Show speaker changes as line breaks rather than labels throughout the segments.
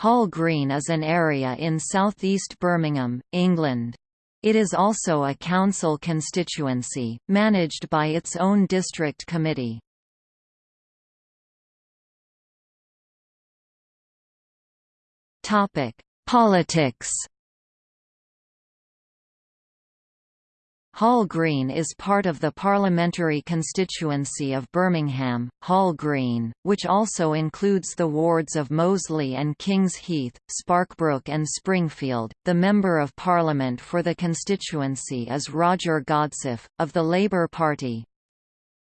Hall Green is an area in southeast Birmingham, England. It is also a council constituency, managed by its own district committee. Politics Hall Green is part of the parliamentary constituency of Birmingham, Hall Green, which also includes the wards of Moseley and Kings Heath, Sparkbrook and Springfield. The Member of Parliament for the constituency is Roger Godsiff, of the Labour Party.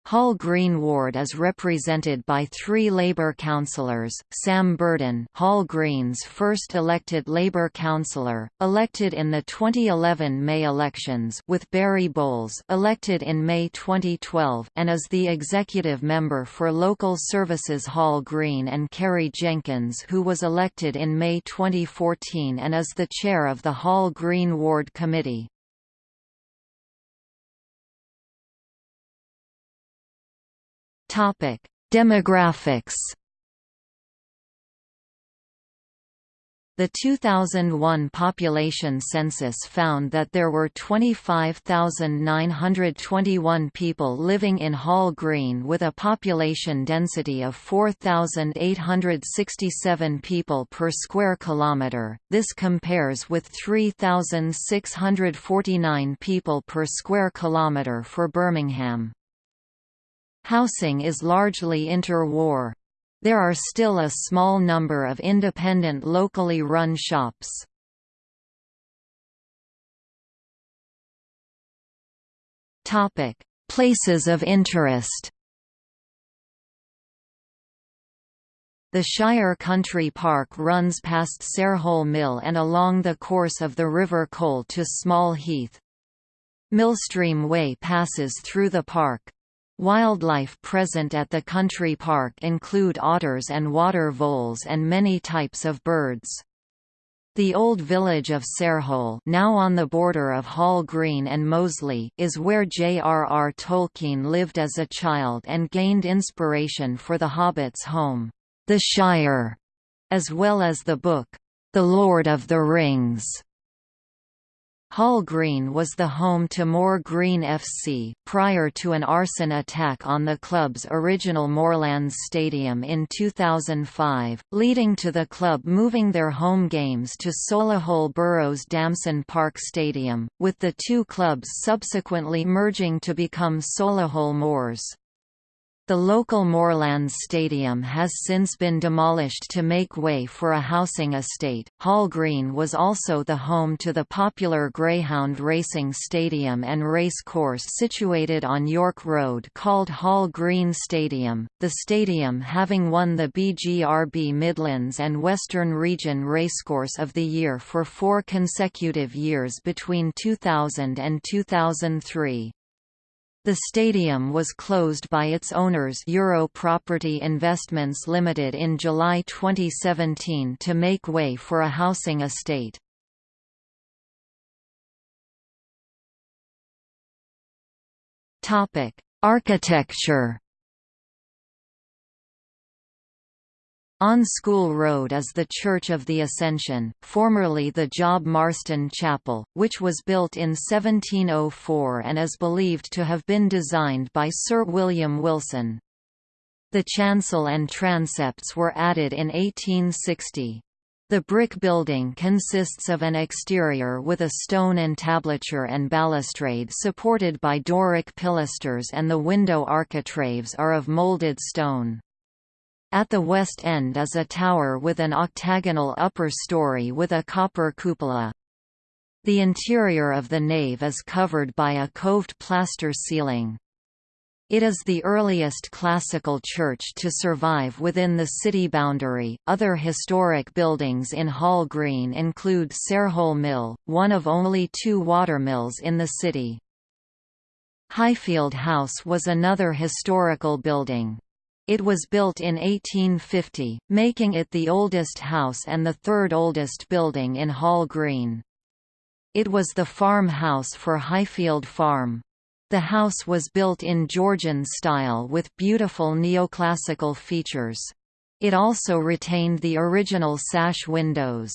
Hall Green Ward is represented by three Labour councillors, Sam Burden Hall Green's first elected Labour councillor, elected in the 2011 May elections with Barry Bowles elected in May 2012 and is the executive member for Local Services Hall Green and Kerry Jenkins who was elected in May 2014 and is the chair of the Hall Green Ward Committee. Topic: Demographics. The 2001 population census found that there were 25,921 people living in Hall Green with a population density of 4,867 people per square kilometre. This compares with 3,649 people per square kilometre for Birmingham. Housing is largely interwar. There are still a small number of independent locally run shops. Places of interest The Shire Country Park runs past Sarehole Mill and along the course of the River Cole to Small Heath. Millstream Way passes through the park. Wildlife present at the country park include otters and water voles and many types of birds. The old village of Sarehole now on the border of Hall Green and Moseley is where J.R.R. Tolkien lived as a child and gained inspiration for The Hobbit's home, The Shire, as well as the book, The Lord of the Rings. Hall Green was the home to Moor Green FC, prior to an arson attack on the club's original Moorlands Stadium in 2005, leading to the club moving their home games to Solihull Borough's Damson Park Stadium, with the two clubs subsequently merging to become Solihull Moors. The local Moorlands Stadium has since been demolished to make way for a housing estate. Hall Green was also the home to the popular Greyhound Racing Stadium and race course situated on York Road called Hall Green Stadium, the stadium having won the BGRB Midlands and Western Region Racecourse of the Year for four consecutive years between 2000 and 2003. The stadium was closed by its owners Euro Property Investments Limited in July 2017 to make way for a housing estate. Architecture On School Road is the Church of the Ascension, formerly the Job Marston Chapel, which was built in 1704 and is believed to have been designed by Sir William Wilson. The chancel and transepts were added in 1860. The brick building consists of an exterior with a stone entablature and balustrade supported by Doric pilasters and the window architraves are of moulded stone. At the west end is a tower with an octagonal upper story with a copper cupola. The interior of the nave is covered by a coved plaster ceiling. It is the earliest classical church to survive within the city boundary. Other historic buildings in Hall Green include Sarehole Mill, one of only two watermills in the city. Highfield House was another historical building. It was built in 1850, making it the oldest house and the third oldest building in Hall Green. It was the farmhouse for Highfield Farm. The house was built in Georgian style with beautiful neoclassical features. It also retained the original sash windows.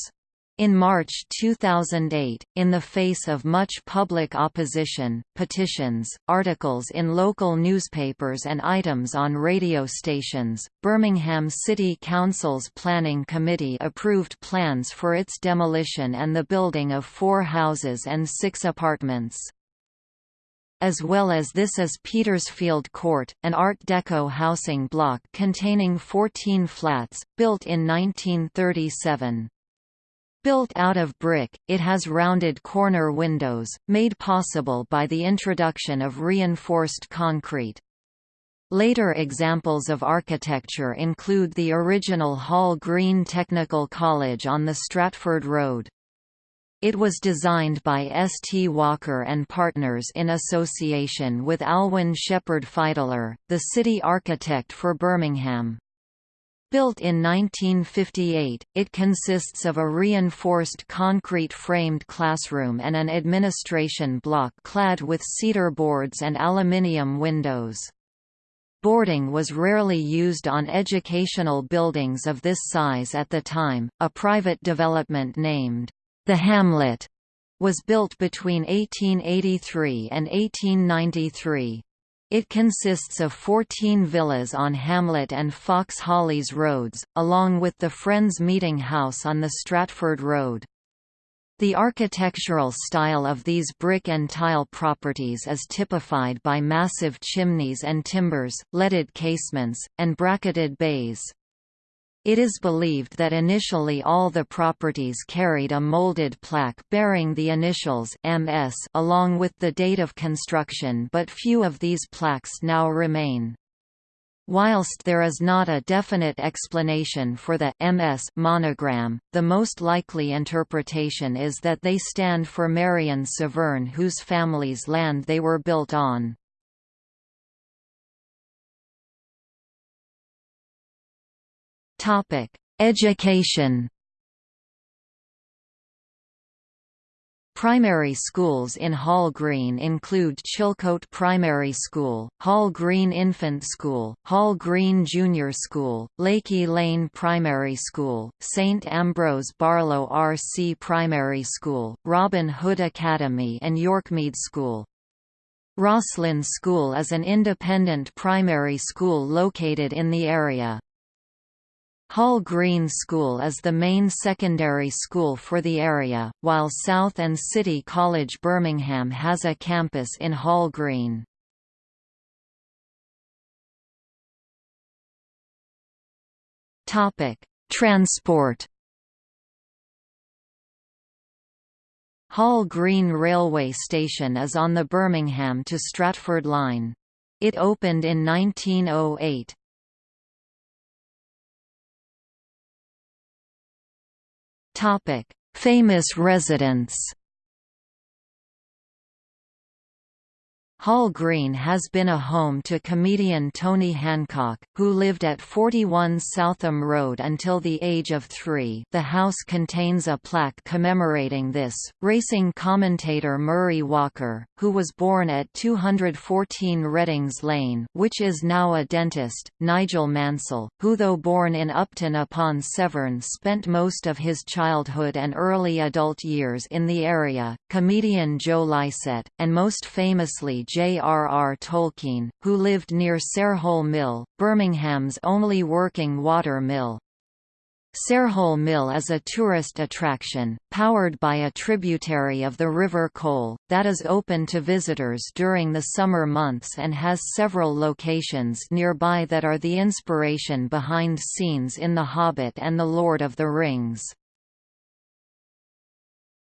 In March 2008, in the face of much public opposition, petitions, articles in local newspapers and items on radio stations, Birmingham City Council's Planning Committee approved plans for its demolition and the building of four houses and six apartments. As well as this is Petersfield Court, an Art Deco housing block containing 14 flats, built in 1937. Built out of brick, it has rounded corner windows, made possible by the introduction of reinforced concrete. Later examples of architecture include the original Hall Green Technical College on the Stratford Road. It was designed by S. T. Walker and Partners in association with Alwyn Sheppard Fidler, the city architect for Birmingham. Built in 1958, it consists of a reinforced concrete framed classroom and an administration block clad with cedar boards and aluminium windows. Boarding was rarely used on educational buildings of this size at the time. A private development named the Hamlet was built between 1883 and 1893. It consists of 14 villas on Hamlet and Fox Hollies roads, along with the Friends Meeting House on the Stratford Road. The architectural style of these brick and tile properties is typified by massive chimneys and timbers, leaded casements, and bracketed bays. It is believed that initially all the properties carried a molded plaque bearing the initials MS along with the date of construction but few of these plaques now remain. Whilst there is not a definite explanation for the MS monogram, the most likely interpretation is that they stand for Marion Severn whose family's land they were built on. Education. Primary schools in Hall Green include Chilcote Primary School, Hall Green Infant School, Hall Green Junior School, Lakey Lane Primary School, St Ambrose Barlow RC Primary School, Robin Hood Academy and Yorkmead School. Rosslyn School is an independent primary school located in the area. Hall Green School is the main secondary school for the area, while South and City College Birmingham has a campus in Hall Green. Transport Hall Green Railway Station is on the Birmingham to Stratford line. It opened in 1908. Topic: Famous residents Hall Green has been a home to comedian Tony Hancock, who lived at 41 Southam Road until the age of three the house contains a plaque commemorating this. Racing commentator Murray Walker, who was born at 214 Reddings Lane which is now a dentist, Nigel Mansell, who though born in Upton upon Severn spent most of his childhood and early adult years in the area, comedian Joe Lycett, and most famously J.R.R. Tolkien, who lived near Sarehole Mill, Birmingham's only working water mill. Sarehole Mill is a tourist attraction, powered by a tributary of the River Cole, that is open to visitors during the summer months and has several locations nearby that are the inspiration behind scenes in The Hobbit and The Lord of the Rings.